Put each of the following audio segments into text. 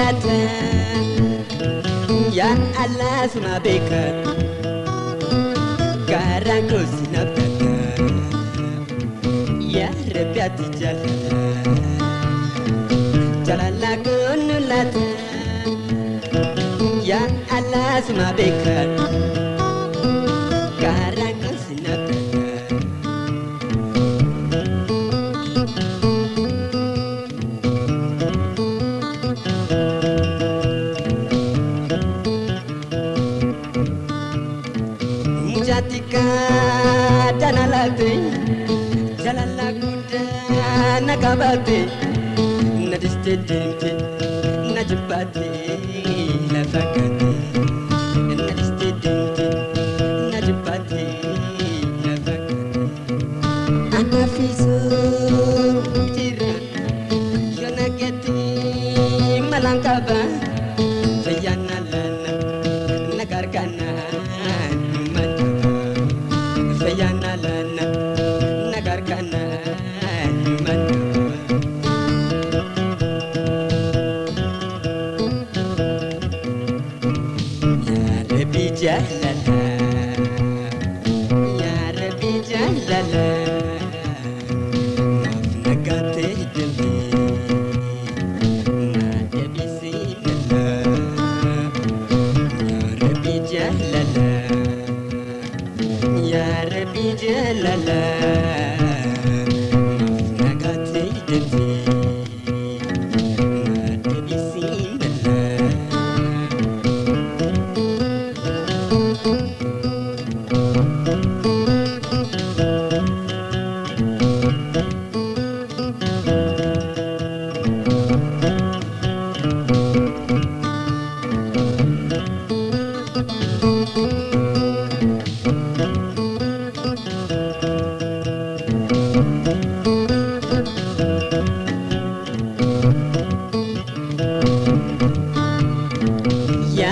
latin Yan Allah suna beka Garang dosi na beka Ya rabia ti jalala Jalala gonu latin Yan Allah suna beka qabaate jalala guddaa na qabaate na distee deemte na pinje lala Nagatei de vie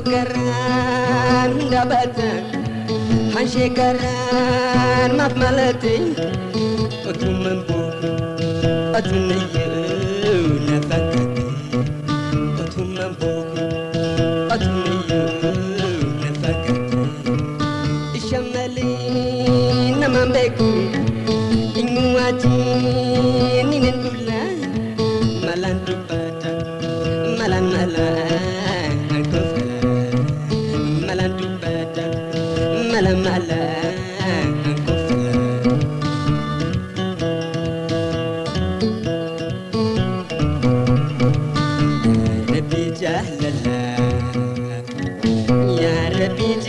كران دبت حنشي كران ما ملتي أتون من بوك أتون يونا فكك أتون من بوك أتون يونا فكك الشمالي نمان بيكو إنواتي نين نقول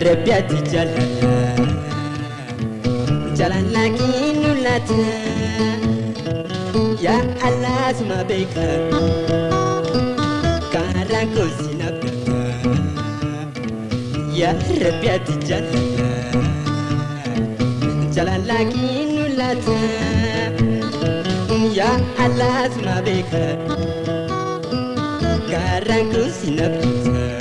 ربيتي جلال جلال لكن ምህረት የአላህ ስማ ቢቀር ካራንኮ ሲነበር የረቢያት ጀነት ጀላላኪ ኑላት የአላህ ስማ ቢቀር ካራንኮ ሲነበር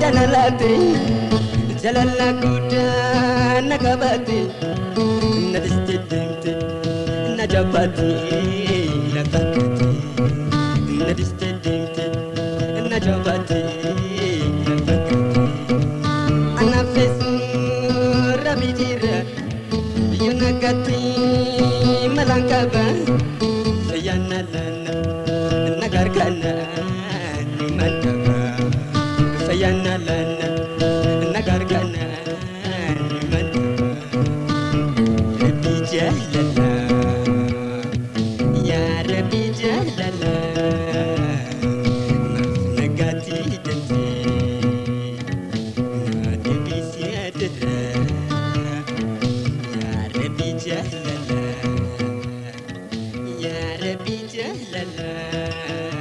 dana laate jalala guddaana qabaate na dhiste deemte na jabaate na kakate na dhiste deemte na jabaate na kakate anaafe suuraa miidhira yoona gati malaan qaba na gargaana ni sayanalana nagargana man rabbi jalala ya rabbi jalala nagati dente na debi siadra ya rabbi jalala ya rabbi jalala